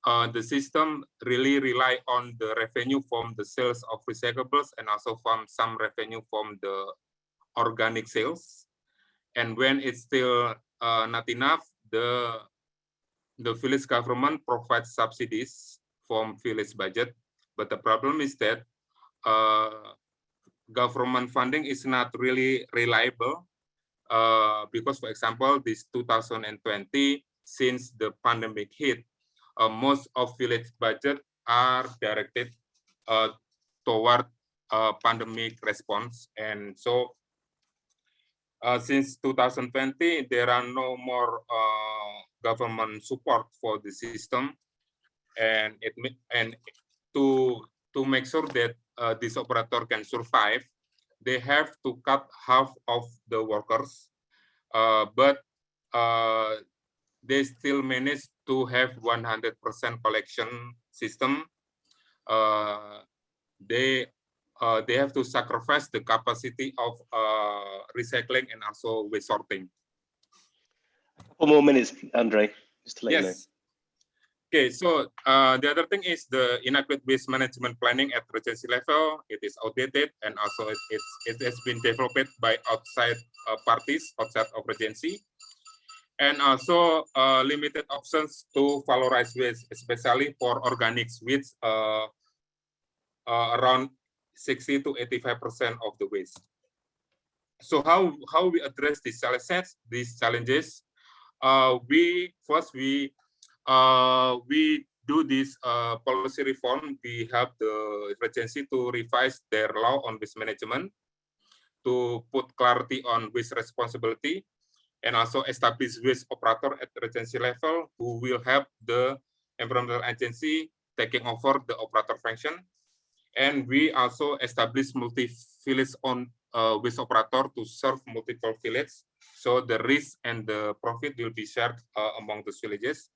uh, the system really rely on the revenue from the sales of recyclables and also from some revenue from the organic sales. And when it's still uh, not enough, the the village government provides subsidies from village budget. But the problem is that uh, government funding is not really reliable Uh, because, for example, this 2020, since the pandemic hit, uh, most of village budget are directed uh, toward uh, pandemic response. And so uh, since 2020, there are no more uh, government support for the system. And it and to to make sure that uh, this operator can survive, they have to cut half of the workers, uh, but uh, they still manage to have 100% collection system. Uh, they uh, they have to sacrifice the capacity of uh, recycling and also waste sorting. A couple more minutes, Andre, just to let yes. you know. Okay, so uh, the other thing is the inadequate waste management planning at regency level. It is outdated and also it, it's, it has been developed by outside uh, parties outside of regency. And also uh, limited options to valorize waste, especially for organics, which uh, uh, around 60 to 85% of the waste. So how, how we address these challenges, these challenges, uh, we first we uh, we do this uh, policy reform. We have the agency to revise their law on waste management to put clarity on waste responsibility and also establish waste operator at agency level who will help the environmental agency taking over the operator function. And we also establish multi-village on uh, waste operator to serve multiple villages. So the risk and the profit will be shared uh, among the villages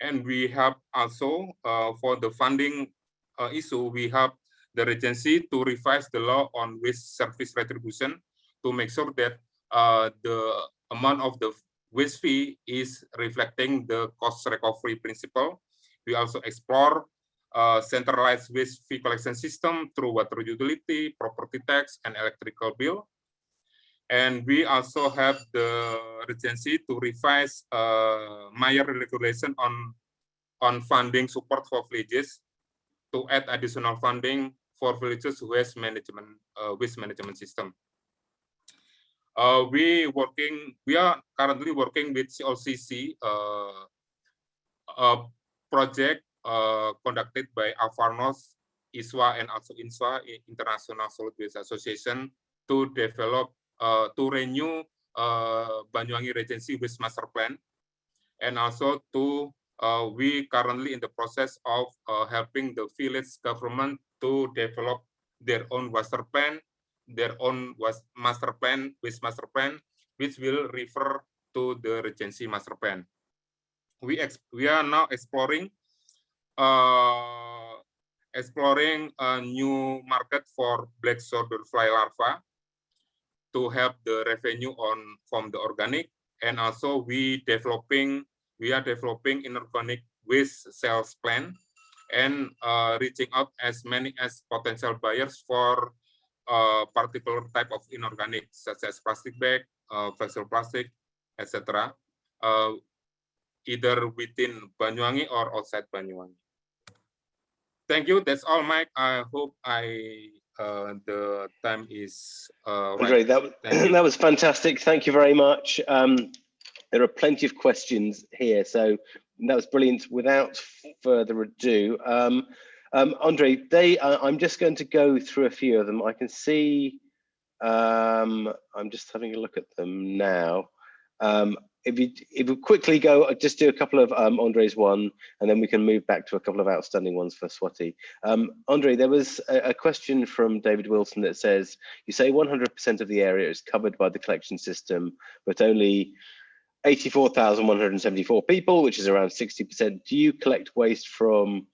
and we have also uh, for the funding uh, issue, we have the regency to revise the law on waste service retribution to make sure that uh, the amount of the waste fee is reflecting the cost recovery principle. We also explore uh, centralized waste fee collection system through water utility, property tax, and electrical bill. And we also have the regency to revise uh, Mayor regulation on, on funding support for villages to add additional funding for villages waste management uh, waste management system. Uh, we working we are currently working with CLCC uh, a project uh, conducted by Avfall Norge, ISWA, and also INSWA, International Solid Waste Association, to develop uh, to renew uh, Banyuwangi Regency Waste Master Plan, and also to uh, we currently in the process of uh, helping the village government to develop their own master plan, their own master plan, waste master plan, which will refer to the Regency master plan. We we are now exploring uh, exploring a new market for black soldier fly larva to help the revenue on from the organic and also we developing we are developing inorganic waste sales plan and uh, reaching out as many as potential buyers for a uh, particular type of inorganic such as plastic bag, uh, flexible plastic, etc. Uh, either within Banyuwangi or outside Banyuwangi. Thank you. That's all, Mike. I hope I uh, the time is uh, Andre, right. that, that was fantastic. Thank you very much. Um, there are plenty of questions here, so that was brilliant. Without further ado, um, um, Andre, they, uh, I'm just going to go through a few of them. I can see, um, I'm just having a look at them now. If you if you quickly go, uh, just do a couple of um, Andre's one, and then we can move back to a couple of outstanding ones for Swati. Um, Andre, there was a, a, question from David Wilson that says, you say 100% of the area is covered by the collection system, but only 84,174 people, which is around 60%. Do you collect waste from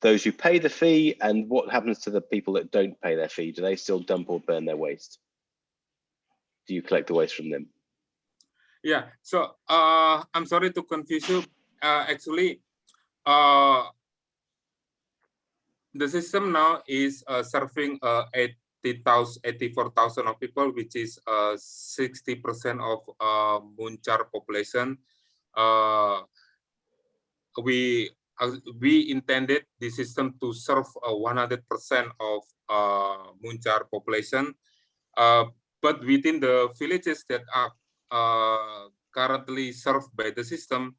those who pay the fee? And what happens to the people that don't pay their fee? Do they still dump or burn their waste? Do you collect the waste from them? Yeah, so uh, I'm sorry to confuse you. Uh, actually, uh, the system now is uh, serving uh, 80,000, 84,000 of people, which is 60% uh, of uh, Muncar population. Uh, we uh, we intended the system to serve 100% of uh, Muncar population, uh, but within the villages that are uh, currently served by the system,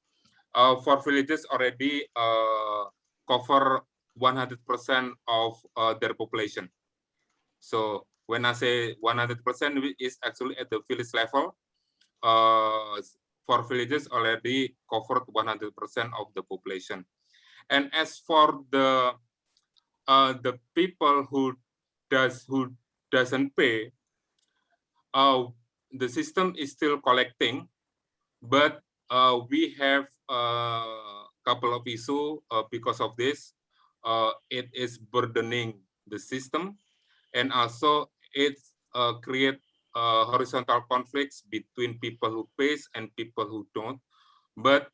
uh, for villages already uh, cover 100% of uh, their population. So when I say 100% is actually at the village level, uh, for villages already covered 100% of the population. And as for the uh, the people who does who doesn't pay, uh, the system is still collecting, but uh, we have a couple of issues uh, because of this. Uh, it is burdening the system, and also it uh, create uh, horizontal conflicts between people who pays and people who don't. But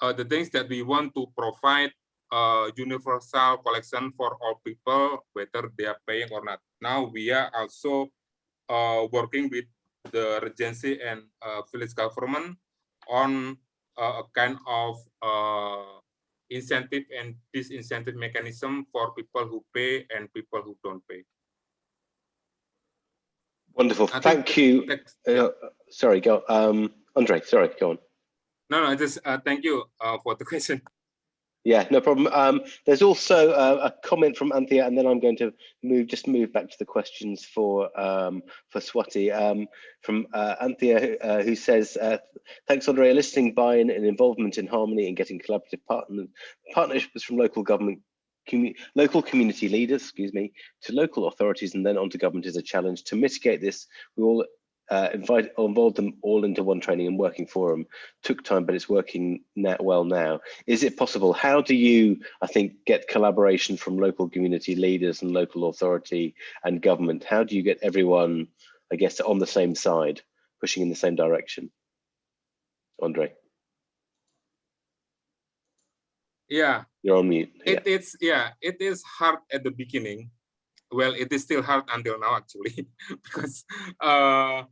uh, the things that we want to provide uh, universal collection for all people, whether they are paying or not. Now we are also uh, working with the Regency and uh, village government on uh, a kind of uh, incentive and disincentive mechanism for people who pay and people who don't pay. Wonderful. I Thank you. Uh, sorry, go. Um, Andre, sorry, go on. No, no, just uh, thank you uh, for the question. Yeah, no problem. Um, there's also uh, a comment from Anthea, and then I'm going to move just move back to the questions for um, for Swati um, from uh, Anthea, uh, who says, uh, "Thanks, Andre. Listening, buy-in, and involvement in harmony and getting collaborative partner partnerships from local government, local community leaders, excuse me, to local authorities, and then onto government is a challenge. To mitigate this, we all uh, invite involved them all into one training and working forum took time but it's working now, well now. Is it possible? How do you i think get collaboration from local community leaders and local authority and government? How do you get everyone i guess on the same side pushing in the same direction? Andre. Yeah. You're on mute. It, it's yeah it is hard at the beginning. Well it is still hard until now actually because uh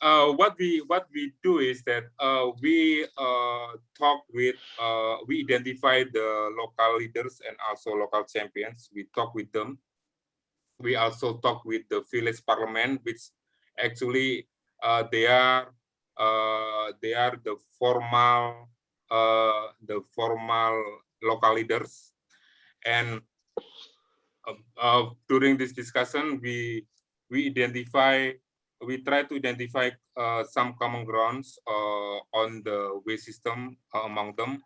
uh, what we what we do is that uh, we uh, talk with uh, we identify the local leaders and also local champions. We talk with them. We also talk with the village parliament, which actually uh, they are uh, they are the formal the formal local leaders, and during this discussion we we identify we try to identify uh, some common grounds uh, on the way system uh, among them,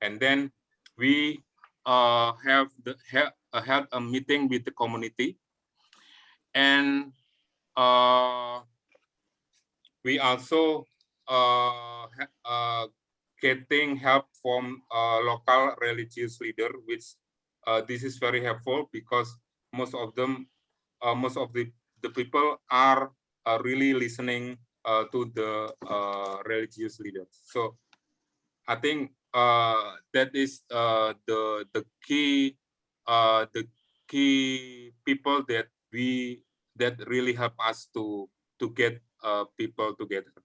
and then we uh, have the have, had a meeting with the community, and uh, we also uh, getting help from local religious leader, which this is very helpful because most of them, most of the the people are are really listening uh, to the uh, religious leaders. So I think uh, that is uh, the the key uh, the key people that we that really help us to to get uh, people together.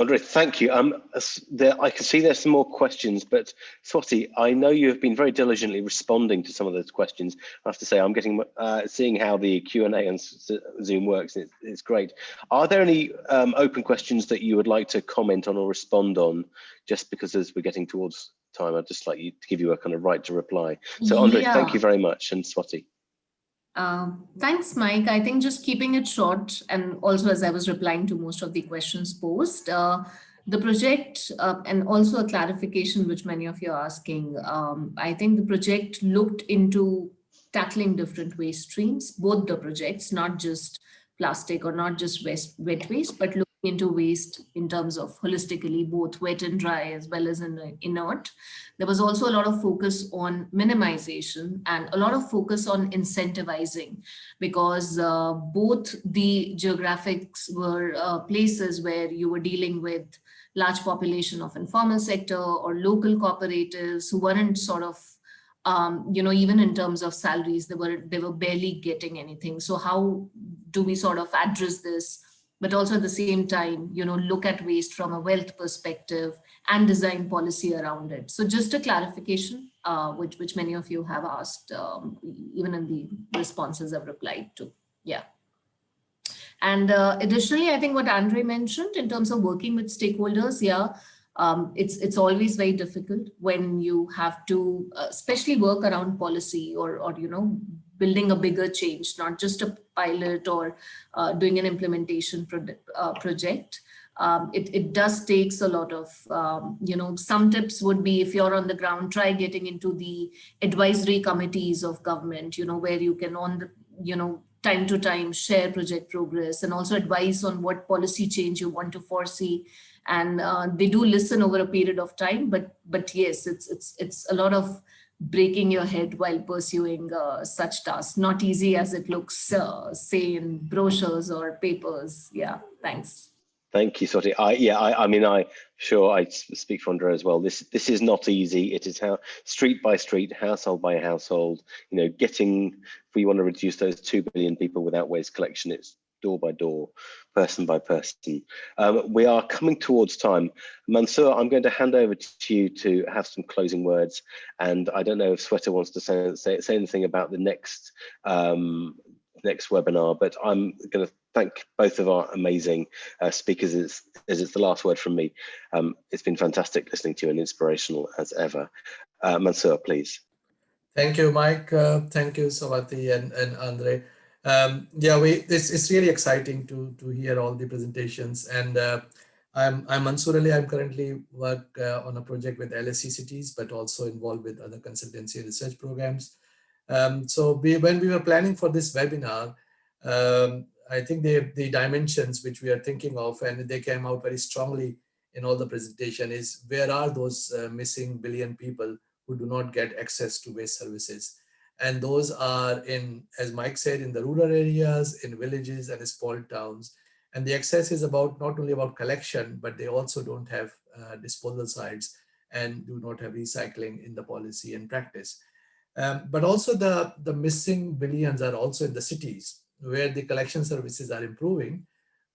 Andre, thank you. Um, there, I can see there's some more questions, but Swati, I know you have been very diligently responding to some of those questions. I have to say, I'm getting uh, seeing how the Q and A on Zoom works. It, it's great. Are there any um, open questions that you would like to comment on or respond on? Just because as we're getting towards time, I'd just like you to give you a kind of right to reply. So, Andre, yeah. thank you very much, and Swati. Um, thanks, Mike. I think just keeping it short and also as I was replying to most of the questions posed, uh, the project uh, and also a clarification which many of you are asking, um, I think the project looked into tackling different waste streams, both the projects, not just plastic or not just waste, wet waste, but into waste in terms of holistically both wet and dry as well as in inert. There was also a lot of focus on minimization and a lot of focus on incentivizing because uh, both the geographics were uh, places where you were dealing with large population of informal sector or local cooperatives who weren't sort of um, you know, even in terms of salaries, they were they were barely getting anything. So how do we sort of address this but also at the same time, you know, look at waste from a wealth perspective and design policy around it. So just a clarification, uh, which, which many of you have asked, um, even in the responses I've replied to. Yeah. And uh, additionally, I think what Andre mentioned in terms of working with stakeholders, yeah, um, it's it's always very difficult when you have to, uh, especially work around policy or or you know building a bigger change, not just a pilot or uh, doing an implementation pro uh, project. Um, it, it does takes a lot of, um, you know, some tips would be if you're on the ground, try getting into the advisory committees of government, you know, where you can on the, you know, time to time share project progress and also advice on what policy change you want to foresee and uh, they do listen over a period of time but but yes it's it's it's a lot of breaking your head while pursuing uh, such tasks not easy as it looks uh, say in brochures or papers yeah thanks Thank you, Swati. I yeah, I, I mean, I sure I speak for Andrea as well. This this is not easy. It is how street by street, household by household. You know, getting if we want to reduce those two billion people without waste collection, it's door by door, person by person. Um, we are coming towards time. Mansoor, I'm going to hand over to you to have some closing words. And I don't know if Shweta wants to say, say, say anything about the next um, next webinar, but I'm going to thank both of our amazing uh, speakers as, as it's the last word from me. Um, it's been fantastic listening to you and inspirational as ever. Uh, Mansoor, please. Thank you, Mike. Uh, thank you, Swati and, and Andre. Um, yeah, we it's, it's really exciting to to hear all the presentations. And uh, I'm I'm Mansoor Ali. I'm currently work uh, on a project with LSE cities, but also involved with other consultancy research programs. Um, so we, when we were planning for this webinar, um, I think the, the dimensions which we are thinking of, and they came out very strongly in all the presentation is where are those uh, missing billion people who do not get access to waste services. And those are in, as Mike said, in the rural areas, in villages and small towns. And the access is about not only about collection, but they also don't have uh, disposal sites and do not have recycling in the policy and practice. Um, but also the, the missing billions are also in the cities where the collection services are improving,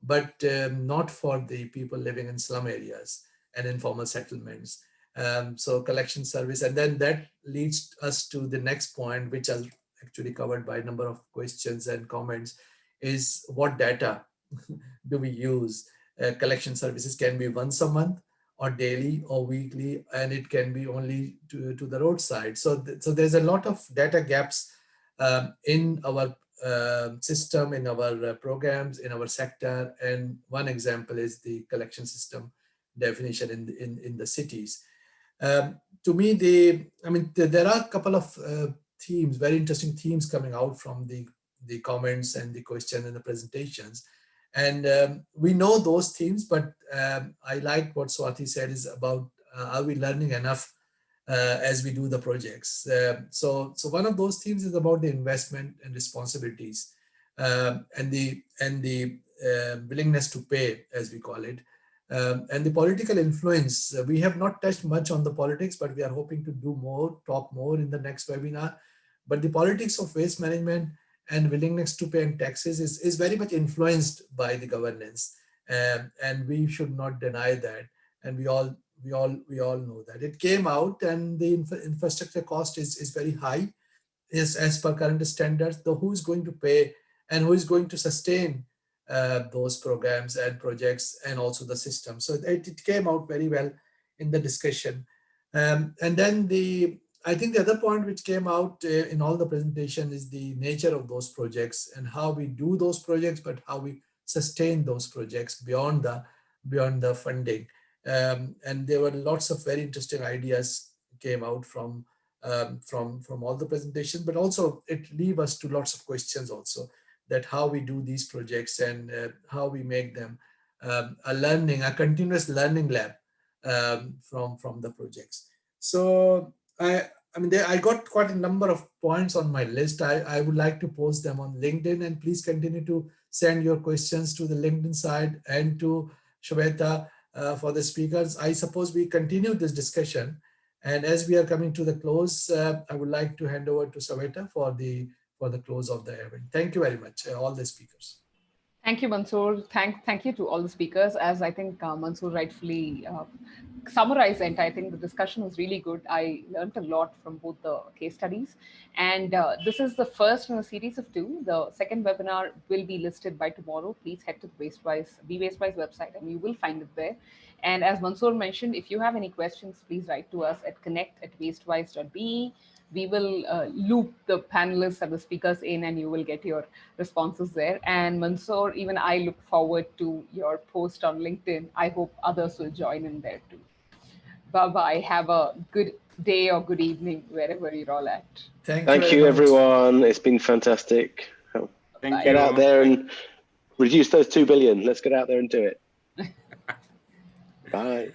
but um, not for the people living in slum areas and informal settlements. Um, so collection service, and then that leads us to the next point, which is actually covered by a number of questions and comments, is what data do we use? Uh, collection services can be once a month, or daily or weekly, and it can be only to, to the roadside. So, th so there's a lot of data gaps um, in our uh, system, in our uh, programs, in our sector. And one example is the collection system definition in, in, in the cities. Um, to me, the I mean, the, there are a couple of uh, themes, very interesting themes coming out from the, the comments and the questions and the presentations. And um, we know those themes, but um, I like what Swati said is about uh, are we learning enough uh, as we do the projects. Uh, so, so one of those themes is about the investment and responsibilities um, and the and the uh, willingness to pay, as we call it, um, and the political influence. Uh, we have not touched much on the politics, but we are hoping to do more, talk more in the next webinar. But the politics of waste management and willingness to pay taxes is, is very much influenced by the governance. Um, and we should not deny that. And we all we all we all know that it came out and the infra infrastructure cost is, is very high is as per current standards though who is going to pay and who is going to sustain uh, those programs and projects and also the system. So it, it came out very well in the discussion. Um, and then the I think the other point which came out uh, in all the presentation is the nature of those projects and how we do those projects, but how we sustain those projects beyond the beyond the funding. Um, and there were lots of very interesting ideas came out from um, from from all the presentations, but also it leave us to lots of questions also that how we do these projects and uh, how we make them um, a learning, a continuous learning lab um, from from the projects. So I, I mean, I got quite a number of points on my list. I, I would like to post them on LinkedIn and please continue to send your questions to the LinkedIn side and to Shweta uh, for the speakers. I suppose we continue this discussion. And as we are coming to the close, uh, I would like to hand over to Shweta for the for the close of the event. Thank you very much, uh, all the speakers. Thank you, Mansoor. Thank, thank you to all the speakers. As I think uh, Mansoor rightfully uh, summarized, and I think the discussion was really good. I learned a lot from both the case studies. And uh, this is the first in a series of two. The second webinar will be listed by tomorrow. Please head to the WasteWise, Be WasteWise website and you will find it there. And as Mansoor mentioned, if you have any questions, please write to us at connect at wastewise.be we will uh, loop the panelists and the speakers in and you will get your responses there. And Mansoor, even I look forward to your post on LinkedIn. I hope others will join in there too. Bye-bye. Have a good day or good evening, wherever you're all at. Thank, Thank very you, everyone. It's been fantastic. Thank Get you. out there and reduce those 2 billion. Let's get out there and do it. Bye.